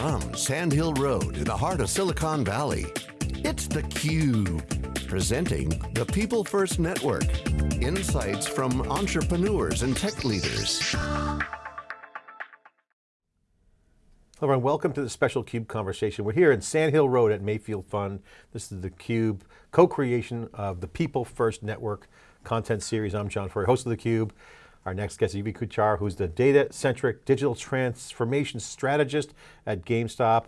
From Sand Hill Road in the heart of Silicon Valley, it's theCUBE. Presenting the People First Network. Insights from entrepreneurs and tech leaders. Hello everyone, welcome to the special CUBE conversation. We're here in Sand Hill Road at Mayfield Fund. This is the CUBE co-creation of the People First Network content series. I'm John Furrier, host of the Cube. Our next guest is Yuvi Kochar, who's the data-centric digital transformation strategist at GameStop.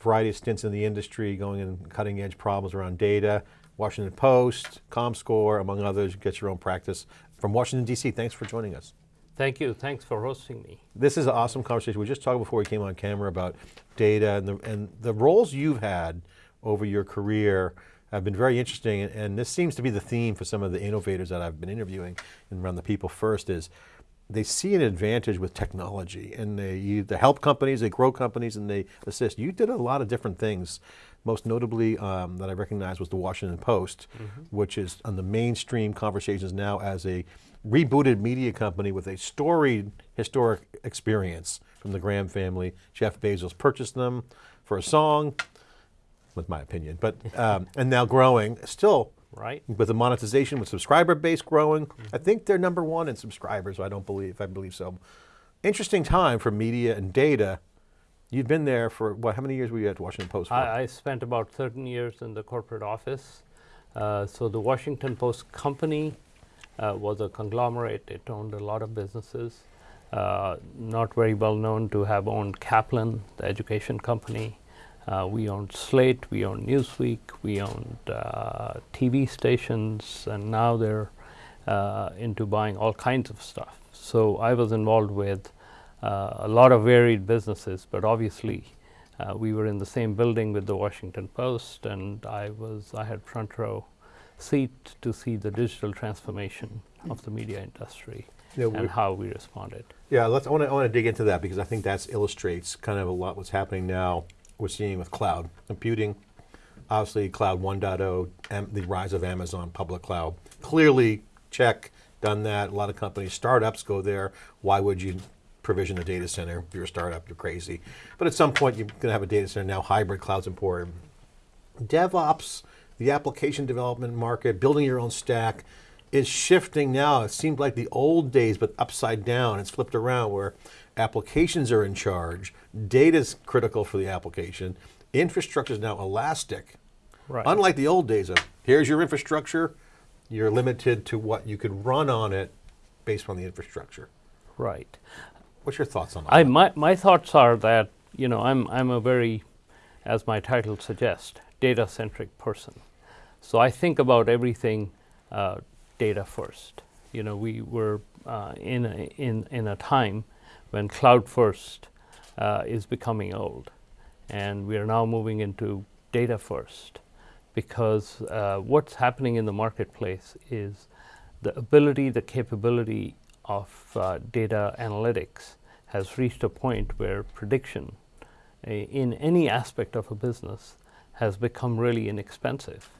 Variety of stints in the industry, going in cutting edge problems around data. Washington Post, ComScore, among others, get your own practice. From Washington, DC, thanks for joining us. Thank you, thanks for hosting me. This is an awesome conversation. We just talked before we came on camera about data and the, and the roles you've had over your career have been very interesting, and, and, this seems to be the theme for some of the innovators that I've been interviewing and around the people first is, they see an advantage with technology and they, they help companies, they grow companies and they assist. You did a lot of different things. Most notably um, that I recognize was the Washington Post, mm -hmm. which is on the mainstream conversations now as a rebooted media company with a storied historic experience from the Graham family. Jeff Bezos purchased them for a song, with my opinion, but, um, and now growing, still right? With the monetization, with subscriber base growing. Mm -hmm. I think they're number one in subscribers, I don't believe, I believe so. Interesting time for media and data. You've been there for, what, how many years were you at Washington Post? I, I spent about 13 years in the corporate office. Uh, so the Washington Post company uh, was a conglomerate. It owned a lot of businesses. Uh, not very well known to have owned Kaplan, the education company. Uh, we owned Slate, we owned Newsweek, we owned uh, TV stations, and now they're uh, into buying all kinds of stuff. So I was involved with uh, a lot of varied businesses, but obviously uh, we were in the same building with the Washington Post, and I was I had front row seat to see the digital transformation of the media industry yeah, and how we responded. Yeah, let's. I want to dig into that because I think that illustrates kind of a lot what's happening now we're seeing with cloud computing, obviously cloud 1.0, the rise of Amazon public cloud. Clearly, check, done that. A lot of companies, startups go there. Why would you provision a data center? If you're a startup, you're crazy. But at some point, you're going to have a data center. Now hybrid cloud's important. DevOps, the application development market, building your own stack, is shifting now. It seemed like the old days, but upside down. It's flipped around where applications are in charge, data is critical for the application, infrastructure is now elastic. Right. Unlike the old days of, here's your infrastructure, you're limited to what you could run on it based on the infrastructure. Right. What's your thoughts on that? I, my, my thoughts are that, you know, I'm, I'm a very, as my title suggests, data-centric person. So I think about everything uh, data first. You know, we were uh, in, a, in, in a time when cloud first uh, is becoming old. And we are now moving into data first because uh, what's happening in the marketplace is the ability, the capability of uh, data analytics has reached a point where prediction in any aspect of a business has become really inexpensive.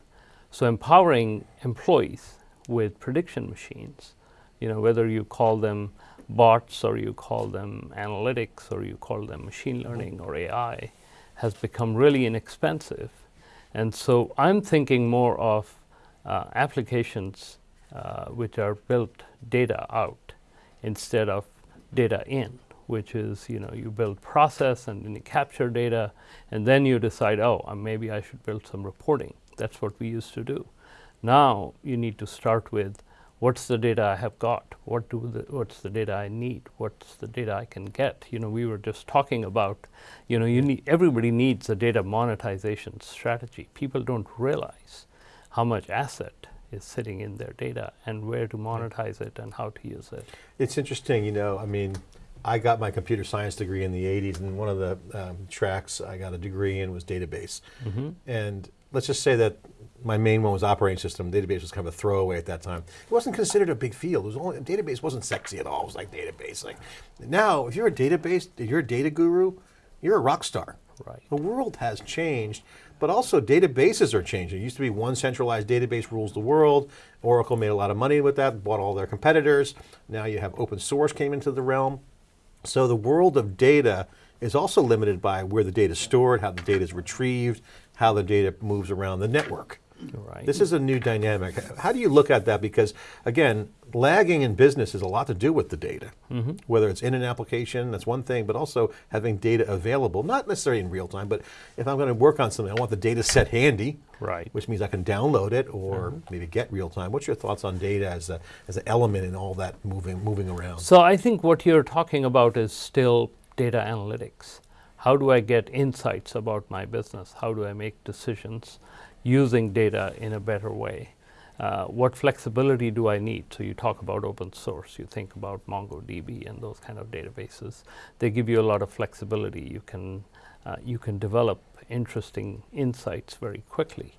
So empowering employees with prediction machines, you know, whether you call them bots or you call them analytics or you call them machine learning or AI has become really inexpensive. And so I'm thinking more of uh, applications uh, which are built data out instead of data in, which is, you know, you build process and then you capture data and then you decide, oh, uh, maybe I should build some reporting. That's what we used to do. Now you need to start with what's the data I have got? What do the, what's the data I need? What's the data I can get? You know, we were just talking about, you know, you need, everybody needs a data monetization strategy. People don't realize how much asset is sitting in their data and where to monetize it and how to use it. It's interesting, you know, I mean, I got my computer science degree in the 80s and one of the um, tracks I got a degree in was database. Mm -hmm. And let's just say that my main one was operating system. Database was kind of a throwaway at that time. It wasn't considered a big field. It was only, database wasn't sexy at all. It was like database. Like now, if you're a database, if you're a data guru, you're a rock star. Right. The world has changed, but also databases are changing. It used to be one centralized database rules the world. Oracle made a lot of money with that, bought all their competitors. Now you have open source came into the realm. So the world of data is also limited by where the data is stored, how the data is retrieved, how the data moves around the network. Right. This is a new dynamic. How do you look at that? Because again, lagging in business has a lot to do with the data. Mm-hmm. Whether it's in an application, that's one thing, but also having data available, not necessarily in real time, but if I'm going to work on something, I want the data set handy. Right. Which means I can download it or mm-hmm. maybe get real time. What's your thoughts on data as, a, as an element in all that moving, moving around? So I think what you're talking about is still data analytics. How do I get insights about my business? How do I make decisions using data in a better way? Uh, what flexibility do I need? So you talk about open source, you think about MongoDB and those kind of databases. They give you a lot of flexibility. You can, uh, you can develop interesting insights very quickly.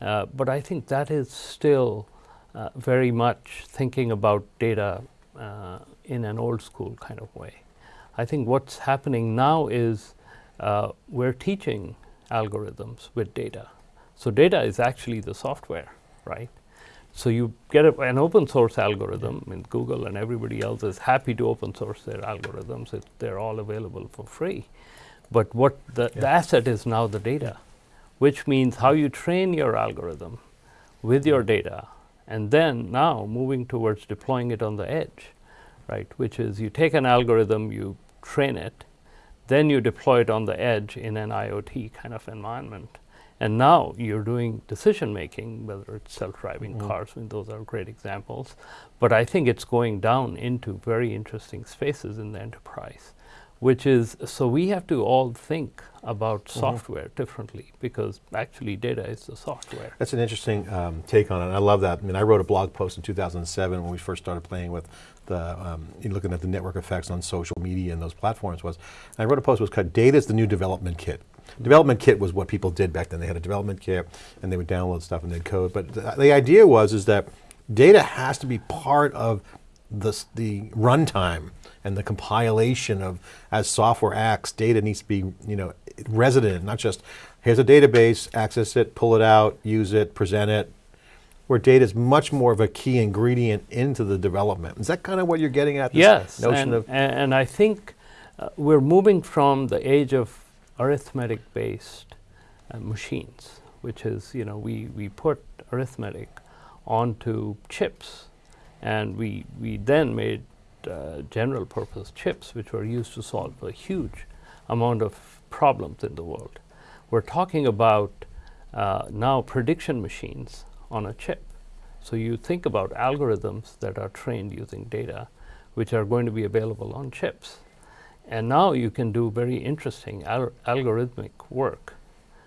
Uh, but I think that is still uh, very much thinking about data uh, in an old school kind of way. I think what's happening now is uh, we're teaching algorithms with data. So data is actually the software, right? So you get a, an open source algorithm, and Google and everybody else is happy to open source their algorithms. It, they're all available for free. But what the, the asset is now the data, which means how you train your algorithm with your data, and then now moving towards deploying it on the edge, right? Which is you take an algorithm, you train it, then you deploy it on the edge in an IoT kind of environment. And now you're doing decision making, whether it's self-driving cars, I mean, those are great examples. But I think it's going down into very interesting spaces in the enterprise, which is, so we have to all think about software differently because actually data is the software. That's an interesting um, take on it. I love that. I mean, I wrote a blog post in 2007 when we first started playing with the, um, looking at the network effects on social media and those platforms was, I wrote a post was called Data is the New Development Kit. Development kit was what people did back then. They had a development kit and they would download stuff and they'd code. But the, the idea was is that data has to be part of the, the runtime and the compilation of as software acts, data needs to be you know resident, not just here's a database, access it, pull it out, use it, present it. Where data is much more of a key ingredient into the development. Is that kind of what you're getting at? This Yes, notion and, of and, and I think uh, we're moving from the age of arithmetic-based uh, machines, which is, you know, we, we put arithmetic onto chips, and we, we then made uh, general purpose chips, which were used to solve a huge amount of problems in the world. We're talking about uh, now prediction machines on a chip. So you think about algorithms that are trained using data, which are going to be available on chips. And now you can do very interesting al- algorithmic work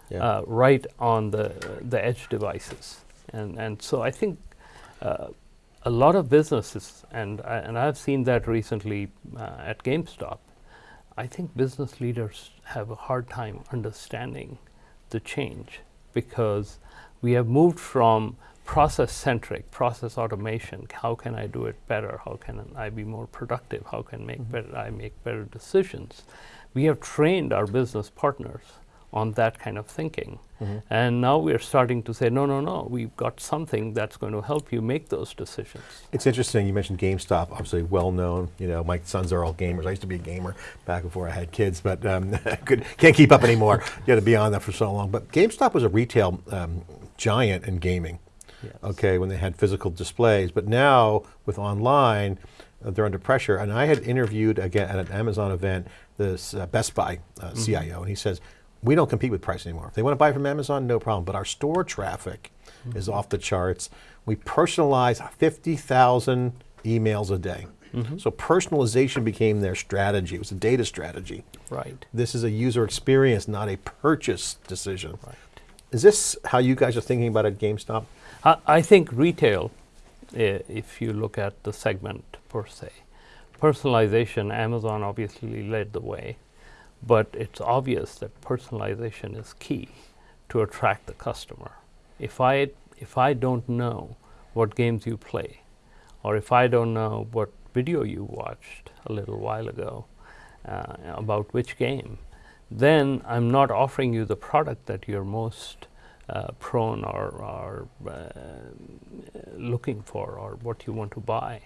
Yeah. uh, right on the, the edge devices. And, and so I think uh, a lot of businesses, and, I, and I've seen that recently uh, at GameStop, I think business leaders have a hard time understanding the change because we have moved from process centric, process automation. How can I do it better? How can I be more productive? How can make better, I make better decisions? We have trained our business partners on that kind of thinking. And now we're starting to say, no, no, no, we've got something that's going to help you make those decisions. It's interesting, you mentioned GameStop, obviously well known, you know, my sons are all gamers. I used to be a gamer back before I had kids, but um, could, can't keep up anymore. You had to be on that for so long. But GameStop was a retail um, giant in gaming, Yes. okay, when they had physical displays. But now, with online, uh, they're under pressure. And I had interviewed, again, at an Amazon event, this uh, Best Buy uh, CIO, and he says, we don't compete with price anymore. If they want to buy from Amazon, no problem. But our store traffic is off the charts. We personalize 50,000 emails a day. So personalization became their strategy. It was a data strategy. Right. This is a user experience, not a purchase decision. Right. Is this how you guys are thinking about it GameStop? I, I think retail, uh, if you look at the segment per se, personalization, Amazon obviously led the way, but it's obvious that personalization is key to attract the customer. If I, if I don't know what games you play, or if I don't know what video you watched a little while ago uh, about which game, then I'm not offering you the product that you're most uh, prone or, or uh, looking for or what you want to buy.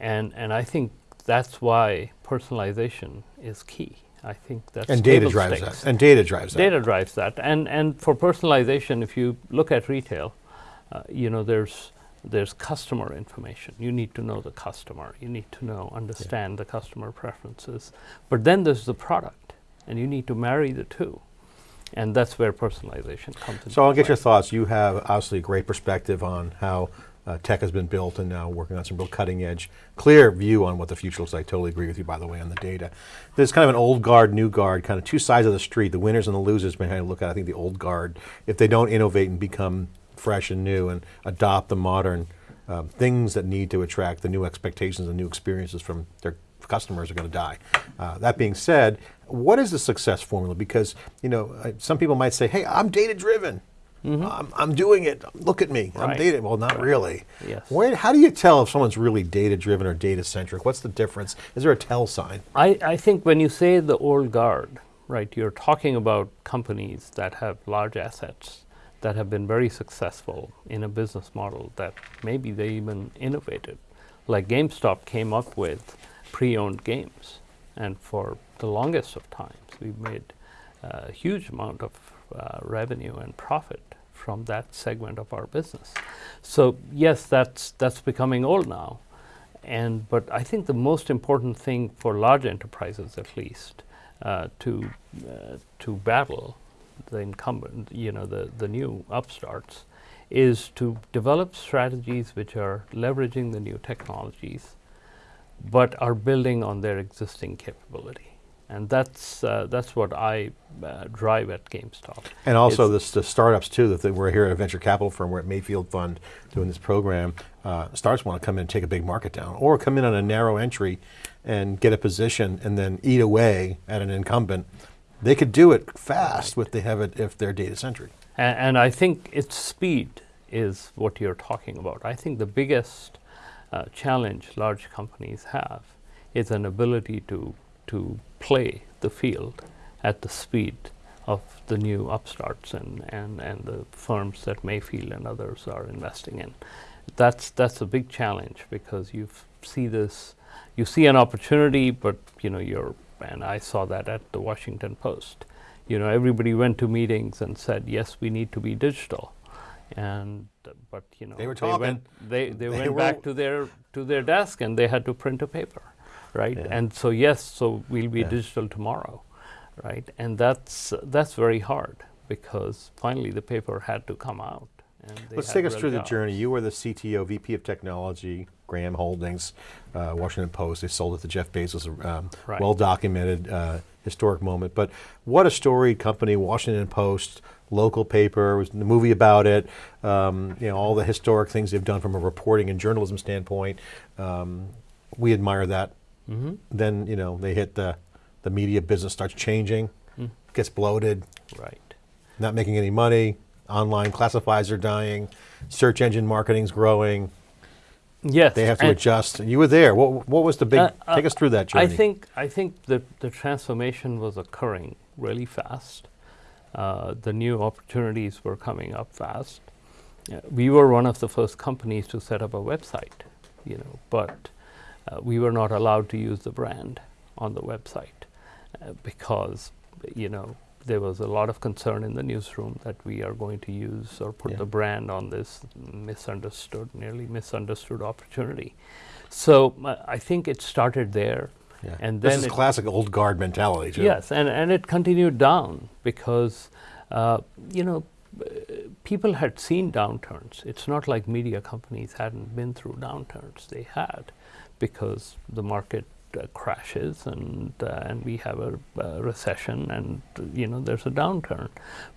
And, and I think that's why personalization is key. I think that's And data drives stakes. that. And data drives that. Data drives that, and and for personalization, if you look at retail, uh, you know there's there's customer information. You need to know the customer. You need to know understand the customer preferences. But then there's the product, and you need to marry the two, and that's where personalization comes in. So I'll get your thoughts. You have obviously a great perspective on how uh, tech has been built and now working on some real cutting edge, clear view on what the future looks like. Totally agree with you, by the way, on the data. There's kind of an old guard, new guard, kind of two sides of the street, the winners and the losers behind to look at, I think, the old guard. If they don't innovate and become fresh and new and adopt the modern um, things that need to attract the new expectations and new experiences from their customers are going to die. Uh, that being said, what is the success formula? Because you know, uh, some people might say, "Hey, I'm data driven. I'm, I'm doing it. Look at me. I'm data." Well, not really. Yes. Where, how do you tell if someone's really data driven or data centric? What's the difference? Is there a tell sign? I, I think when you say the old guard, right, you're talking about companies that have large assets that have been very successful in a business model that maybe they even innovated. Like GameStop came up with pre owned games, and for the longest of times, we've made a huge amount of uh, revenue and profit from that segment of our business. So, yes, that's, that's becoming old now. And but I think the most important thing for large enterprises, at least, uh, to uh, to battle the incumbent, you know, the the new upstarts, is to develop strategies which are leveraging the new technologies, but are building on their existing capability. And that's uh, that's what I uh, drive at GameStop. And also this, the startups too, that they- we're here at a venture capital firm, we're at Mayfield Fund doing this program. Uh, startups want to come in and take a big market down, or come in on a narrow entry and get a position and then eat away at an incumbent. They could do it fast if they have it, if they're data centric. A- And I think its speed is what you're talking about. I think the biggest uh, challenge large companies have is an ability to to play the field at the speed of the new upstarts and, and, and the firms that Mayfield and others are investing in. That's that's a big challenge because you see this, you see an opportunity, but you know you're and I saw that at the Washington Post. You know, everybody went to meetings and said, "Yes, we need to be digital," and uh, but you know They were went talking. they they, They went were- back to their to their desk and they had to print a paper, right? Yeah. And so yes, so we'll be Yeah. digital tomorrow, right? And that's that's very hard because finally the paper had to come out. And they Let's take us through the journey. You were the CTO, VP of Technology, Graham Holdings, uh, Washington Post. They sold it to Jeff Bezos. Um, Right. Well documented, uh, historic moment. But what a storied company, Washington Post, local paper. Was a movie about it. Um, you know all the historic things they've done from a reporting and journalism standpoint. Um, we admire that. Mm-hmm. Then you know they hit the the media business starts changing, Mm. gets bloated, Right. not making any money. Online classifieds are dying. Search engine marketing's growing. Yes. They have to and adjust. You were there. What, what was the big? Uh, uh, take us through that journey. I think I think the the transformation was occurring really fast. Uh, the new opportunities were coming up fast. Uh, we were one of the first companies to set up a website, you know, but uh, we were not allowed to use the brand on the website uh, because, you know, there was a lot of concern in the newsroom that we are going to use or put Yeah. the brand on this misunderstood, nearly misunderstood opportunity. So uh, I think it started there. Yeah. And this then is it- classic old guard mentality. Too. Yes, and, and it continued down because, uh, you know, people had seen downturns. It's not like media companies hadn't been through downturns. They had, because the market crashes and uh, and we have a, uh recession and uh, you know there's a downturn,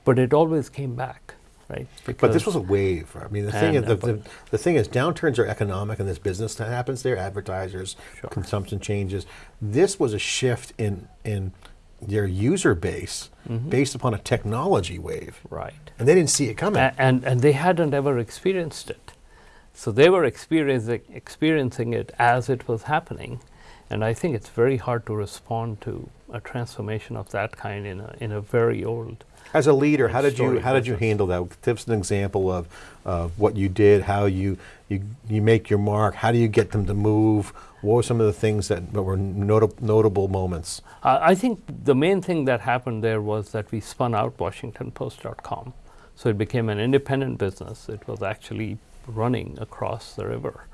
but it always came back, right? But this was a wave. I mean, the thing is, the, uh, the, the thing is, downturns are economic and this business. That happens there. Advertisers, Sure. consumption changes. This was a shift in in their user base Mm-hmm. based upon a technology wave, right. and they didn't see it coming. A- and and they hadn't ever experienced it, so they were experiencing experiencing it as it was happening, and I think it's very hard to respond to a transformation of that kind in a, in a very old. As a leader, how did you how did you handle that? Give us an example of uh, what you did, how you, you you make your mark. How do you get them to move? What were some of the things that, that were nota- notable moments? I I think the main thing that happened there was that we spun out WashingtonPost.com. So it became an independent business. It was actually running across the river.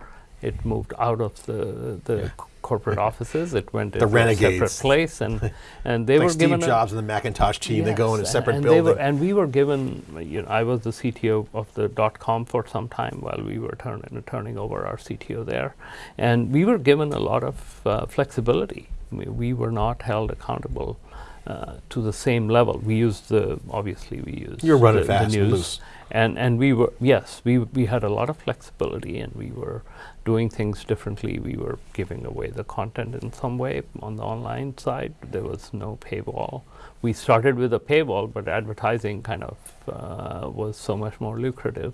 It moved out of the, the c- corporate offices. It went The into a separate place, and and they like were Steve given Jobs and the Macintosh team, they go in a separate and building. Were, and we were given, you know, I was the CTO of the dot com for some time while we were turning turning over our CTO there, and we were given a lot of uh, flexibility. We, we were not held accountable uh, to the same level. We used the obviously we used You're running the, fast the and news, loose. and and we were yes we we had a lot of flexibility and we were doing things differently. We were giving away the content in some way on the online side. There was no paywall. We started with a paywall, but advertising kind of uh, was so much more lucrative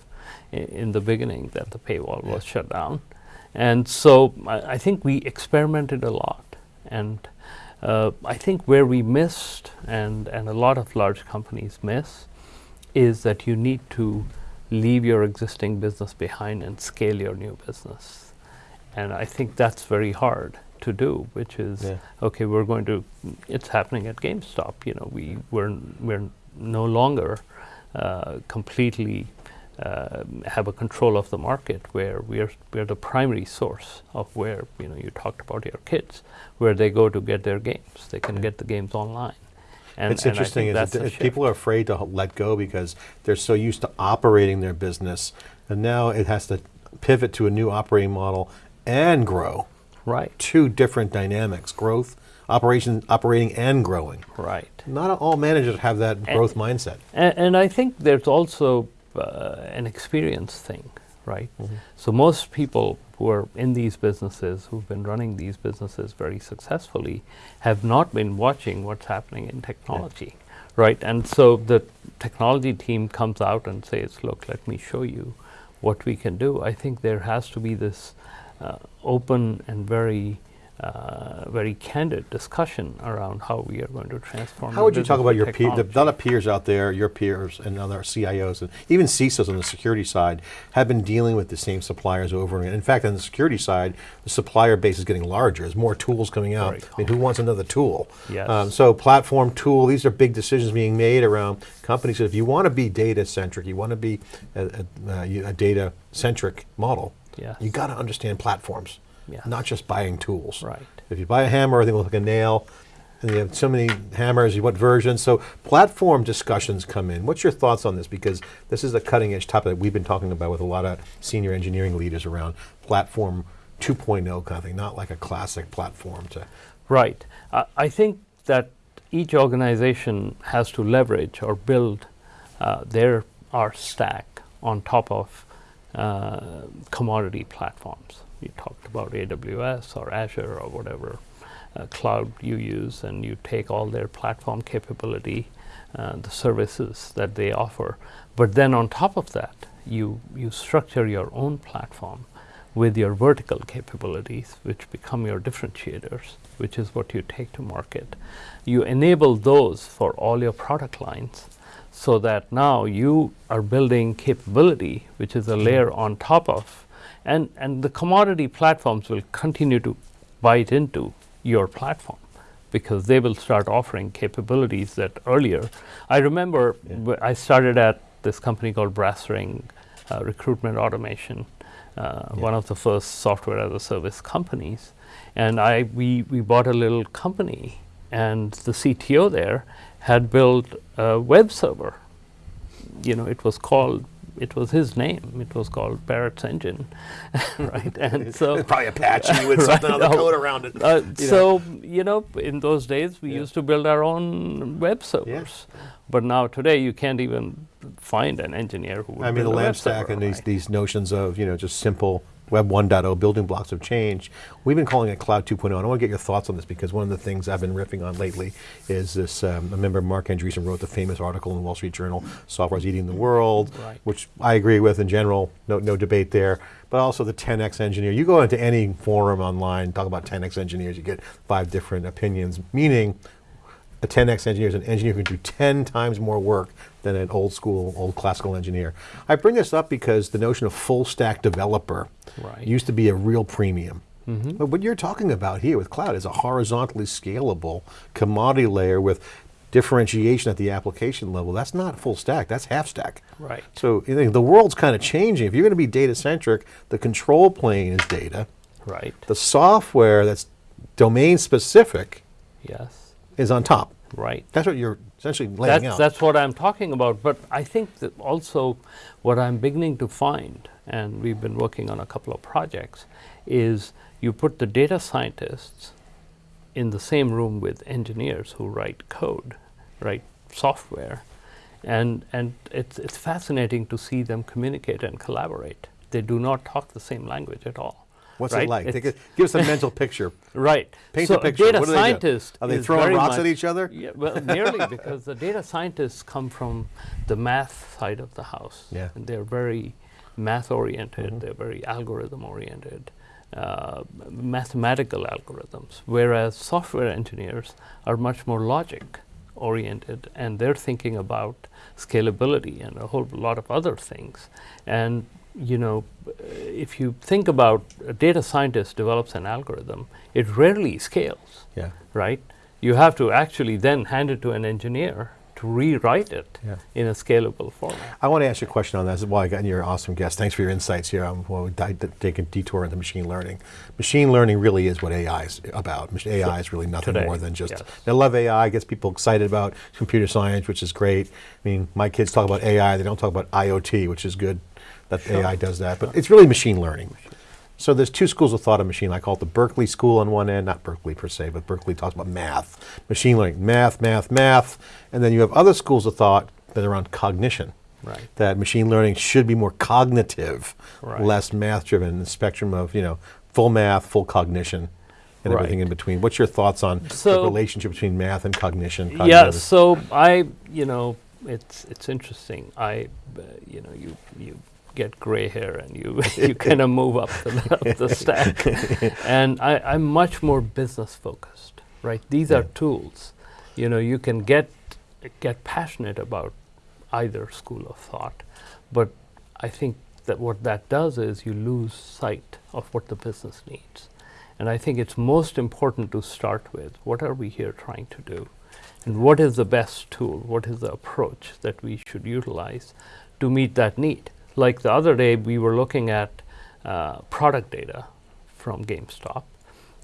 in the beginning that the paywall was shut down. And so I, I think we experimented a lot. And uh, I think where we missed, and, and a lot of large companies miss, is that you need to leave your existing business behind and scale your new business. And I think that's very hard to do, which is Yeah. okay, we're going to, it's happening at GameStop. You know, we, we're, we're no longer uh, completely uh, have a control of the market where we're, we're the primary source of where, you know, you talked about your kids, where they go to get their games. They can get the games online. And, it's and interesting is that's that a if shift. people are afraid to let go because they're so used to operating their business, and now it has to pivot to a new operating model and grow. Right, Two different dynamics: growth, operation, operating, and growing. right. Not all managers have that growth mindset. And, and I think there's also uh, an experience thing, right? Mm-hmm. So most people who are in these businesses, who've been running these businesses very successfully, have not been watching what's happening in technology, right? And so the technology team comes out and says, "Look, let me show you what we can do." I think there has to be this open and very uh, very candid discussion around how we are going to transform. How would you talk about your peer, the technology. other peers out there, your peers and other CIOs, and even CISOs on the security side have been dealing with the same suppliers over and again. In fact, on the security side, the supplier base is getting larger. There's more tools coming out. Very I mean, who wants another tool? Yes. Um, so platform tool, these are big decisions being made around companies. If you want to be data centric, you want to be a, a, a data centric model, Yes. you got to understand platforms, Yes. not just buying tools. Right. If you buy a hammer, everything looks like a nail, and you have so many hammers, you what version? So platform discussions come in. What's your thoughts on this? Because this is a cutting edge topic that we've been talking about with a lot of senior engineering leaders around platform 2.0 kind of thing, not like a classic platform to. Right. I I think that each organization has to leverage or build uh, their R stack on top of uh, commodity platforms. You talked about AWS or Azure or whatever uh, cloud you use, and you take all their platform capability, uh, the services that they offer. But then on top of that, you, you structure your own platform with your vertical capabilities, which become your differentiators, which is what you take to market. You enable those for all your product lines so that now you are building capability, which is a layer on top of, and, and the commodity platforms will continue to bite into your platform because they will start offering capabilities that earlier. I remember wh- I started at this company called Brass Ring uh, Recruitment Automation, uh, one of the first software as a service companies. And I, we, we bought a little company, and the CTO there had built a web server. You know, it was called, it was his name. It was called Barrett's Engine, right? And so Probably Apache with something on the Right. code around it. uh, you know. so you know, in those days, we Yeah. used to build our own web servers. But now today, you can't even find an engineer who. Would I mean, the build a web lamp stack server, and these, these notions of, you know, just simple Web 1.0 building blocks of change. We've been calling it Cloud 2.0. And I want to get your thoughts on this because one of the things I've been riffing on lately is this. Um, I remember Marc Andreessen wrote the famous article in the Wall Street Journal, Software's Eating the World, Right. which I agree with in general, no, no debate there. But also the 10x engineer. You go into any forum online, talk about 10x engineers, you get five different opinions, meaning a 10x engineer is an engineer who can do 10 times more work than an old school, old classical engineer. I bring this up because the notion of full stack developer Right. used to be a real premium. Mm-hmm. But what you're talking about here with cloud is a horizontally scalable commodity layer with differentiation at the application level. That's not full stack, that's half stack. Right. So the world's kind of changing. If you're going to be data centric, the control plane is data. Right. The software that's domain specific Yes. Is on top. Right. That's what you're essentially laying That's, out. that's what I'm talking about. But I think that also what I'm beginning to find, and we've been working on a couple of projects, is you put the data scientists in the same room with engineers who write code, write software, and and it's it's fascinating to see them communicate and collaborate. They do not talk the same language at all. What's right? it like? It's- a, give us a mental picture. Right. Paint so the picture. A data What do they do? scientist Are they throwing rocks at each other? Yeah, well, nearly because the data scientists come from the math side of the house. Yeah. And they're very math oriented. They're very algorithm oriented. Uh, mathematical algorithms, whereas software engineers are much more logic oriented and they're thinking about scalability and a whole lot of other things. And you know, if you think about a data scientist develops an algorithm, it rarely scales Yeah. right? You have to actually then hand it to an engineer to rewrite it Yeah. in a scalable form. I want to ask you a question on that. This is why I got you're an awesome guest. Thanks for your insights here. Um, well, we di- di- take a detour into machine learning. Machine learning really is what AI is about. AI is really nothing Today, more than just. yes. I love AI. Gets people excited about computer science, which is great. I mean, my kids talk about AI. They don't talk about IoT, which is good. That AI does that, but it's really machine learning. So there's two schools of thought of machine. I call it the Berkeley school on one end, not Berkeley per se, but Berkeley talks about math, machine learning, math, math, math, and then you have other schools of thought that are on cognition. Right. That machine learning should be more cognitive, Right. less math driven. The spectrum of you know full math, full cognition, and everything in between. What's your thoughts on the relationship between math and cognition? Yeah, so I, you know, it's it's interesting. I, uh, you know, you you get gray hair and you you kind of move up the, up the stack, and I, I'm much more business focused. Right, these are tools. You know, you can get get passionate about either school of thought, but I think that what that does is you lose sight of what the business needs. And I think it's most important to start with what are we here trying to do? And what is the best tool? What is the approach that we should utilize to meet that need? Like the other day, we were looking at uh, product data from GameStop,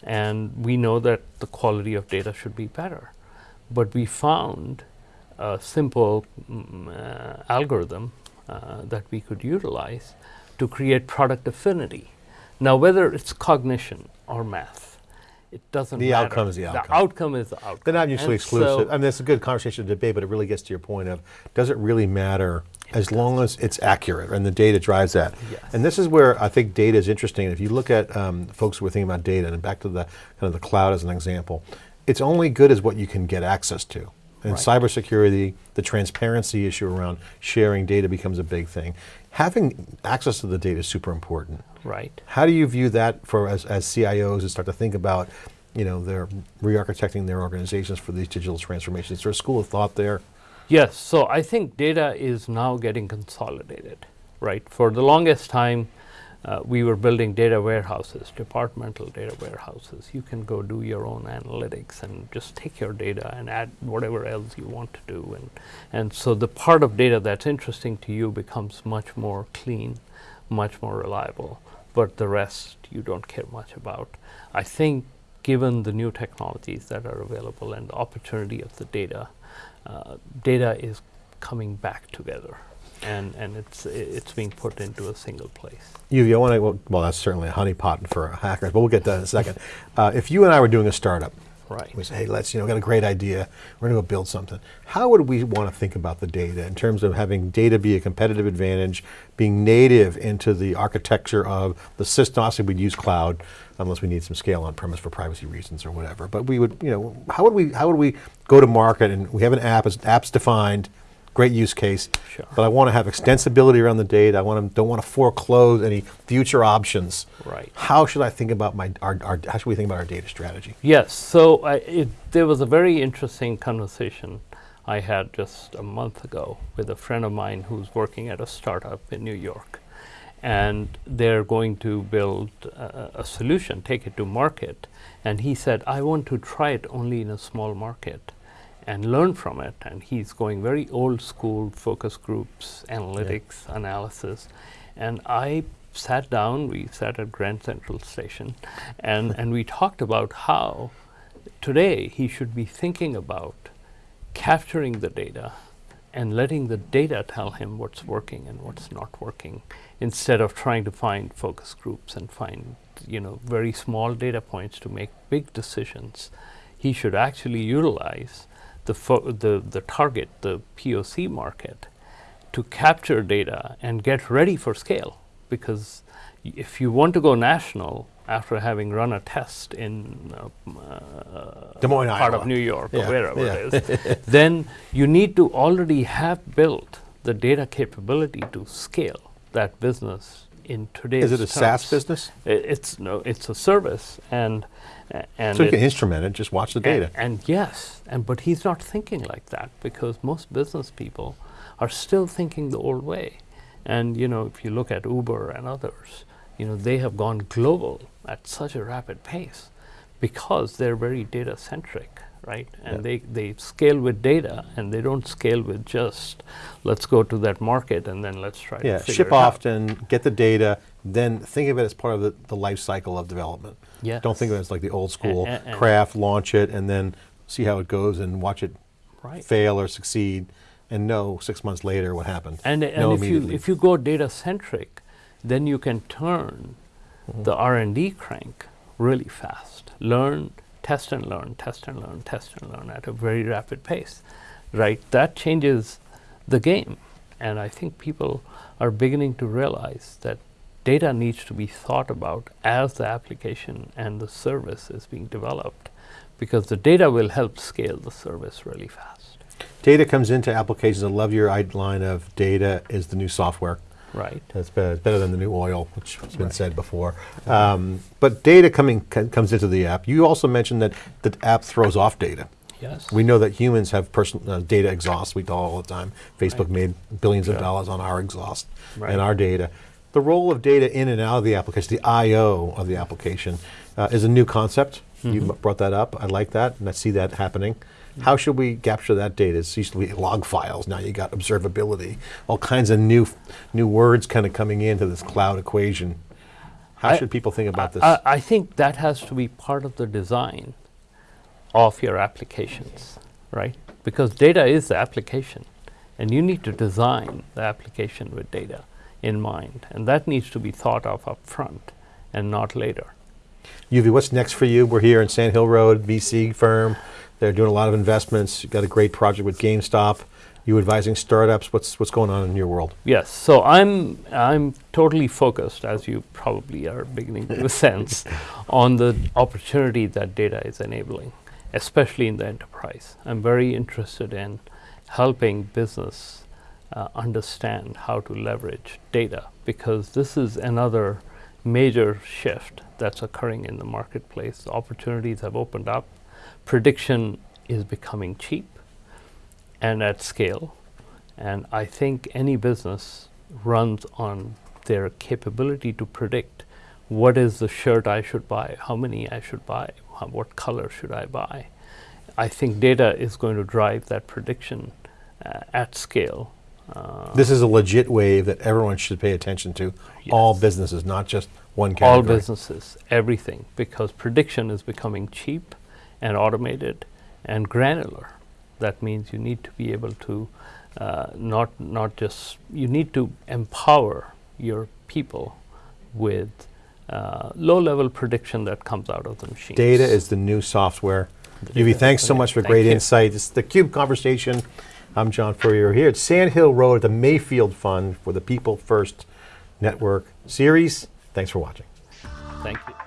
and we know that the quality of data should be better. But we found a simple mm, uh, algorithm uh, that we could utilize to create product affinity. Now, whether it's cognition or math, it doesn't The matter. outcome is the outcome. The outcome is the outcome. They're not mutually And exclusive. so- I mean, it's a good conversation to debate, but it really gets to your point of does it really matter as long as it's accurate and the data drives that? Yes. And this is where I think data is interesting. If you look at um, folks who are thinking about data, and back to the kind of the cloud as an example, it's only good as what you can get access to. And Right. cybersecurity, the transparency issue around sharing data becomes a big thing. Having access to the data is super important. Right. How do you view that for as, as CIOs and start to think about, you know, they're re-architecting their organizations for these digital transformations? Is there a school of thought there? Yes, so I think data is now getting consolidated, right? For the longest time, uh, we were building data warehouses, departmental data warehouses. You can go do your own analytics and just take your data and add whatever else you want to do. And, and so the part of data that's interesting to you becomes much more clean, much more reliable, but the rest you don't care much about. I think given the new technologies that are available and the opportunity of the data, uh, data is coming back together and, and it's, it's being put into a single place. You, I want to, well, well, that's certainly a honeypot for hackers, but we'll get to that in a second. Uh, if you and I were doing a startup, Right. we say, hey, let's, you know, got a great idea, we're going to go build something. How would we want to think about the data in terms of having data be a competitive advantage, being native into the architecture of the system? Obviously, we'd use cloud unless we need some scale on premise for privacy reasons or whatever. But we would, you know, how would we, how would we go to market and we have an app, as app's defined, great use case. Sure. But I want to have extensibility around the data. I want to, don't want to foreclose any future options. Right. How should I think about my, our, our, how should we think about our data strategy? Yes, so I, it, there was a very interesting conversation I had just a month ago with a friend of mine who's working at a startup in New York. And they're going to build a, a solution, take it to market. And he said, I want to try it only in a small market and learn from it. And he's going very old school focus groups, analytics, analysis. And I sat down, we sat at Grand Central Station, and, and we talked about how today he should be thinking about capturing the data and letting the data tell him what's working and what's not working instead of trying to find focus groups and find you know very small data points to make big decisions he should actually utilize the the the target the POC market to capture data and get ready for scale because if you want to go national after having run a test in uh, uh, Des Moines, part Iowa. of New York Yeah, or wherever yeah. it is, then you need to already have built the data capability to scale that business in today's Is it a SaaS business? I- It's no, it's a service, and uh, and So you it- can instrument it, just watch the data. and, and yes, and but he's not thinking like that because most business people are still thinking the old way. And you know, if you look at Uber and others, you know, they have gone global at such a rapid pace because they're very data centric, right? And Yeah. they, they scale with data and they don't scale with just let's go to that market and then let's try Yeah, to ship it out. get the data, then think of it as part of the, the life cycle of development. Yes. Don't think of it as like the old school a- and- craft, launch it, and then see how it goes and watch it Right. fail or succeed, and know six months later what happened. And, and if you if you go data centric, then you can turn Mm-hmm. the R and D crank really fast. Learn, test and learn, test and learn, test and learn at a very rapid pace, right? That changes the game, and I think people are beginning to realize that data needs to be thought about as the application and the service is being developed, because the data will help scale the service really fast, Data comes into applications. I love your line of data is the new software. Right? That's better, better than the new oil, which has been Right. said before. Um, but data coming comes into the app. You also mentioned that the app throws off data. Yes. We know that humans have personal uh, data exhaust. We tell all the time. Facebook Right. made billions of dollars on our exhaust Right. and our data. The role of data in and out of the application, the I/O of the application, uh, is a new concept. You Mm-hmm. m- brought that up. I like that, and I see that happening. How should we capture that data? It used to be log files. Now you got observability. All kinds of new, new words kind of coming into this cloud equation. How I- should people think about this? I, I think that has to be part of the design of your applications, right? Because data is the application, and you need to design the application with data in mind, and that needs to be thought of up front and not later. Yuvi, what's next for you? We're here in Sand Hill Road, VC firm. They're doing a lot of investments. You've got a great project with GameStop. You advising startups. What's what's going on in your world? Yes, so I'm I'm totally focused, as you probably are beginning to sense, on the opportunity that data is enabling, especially in the enterprise. I'm very interested in helping business uh, understand how to leverage data because this is another major shift that's occurring in the marketplace. Opportunities have opened up. Prediction is becoming cheap and at scale. And I think any business runs on their capability to predict what is the shirt I should buy, how many I should buy, how, what color should I buy. I think data is going to drive that prediction uh, at scale. Uh, This is a legit wave that everyone should pay attention to. All businesses, not just one category. all businesses, everything, because prediction is becoming cheap and automated and granular. That means you need to be able to uh, not not just you need to empower your people with uh, low-level prediction that comes out of the machine. Data is the new software. Yuvi, thanks so much for Thank great you. insight. It's the Cube Conversation. I'm John Furrier here at Sand Hill Road at the Mayfield Fund for the People First Network series. Thanks for watching. Thank you.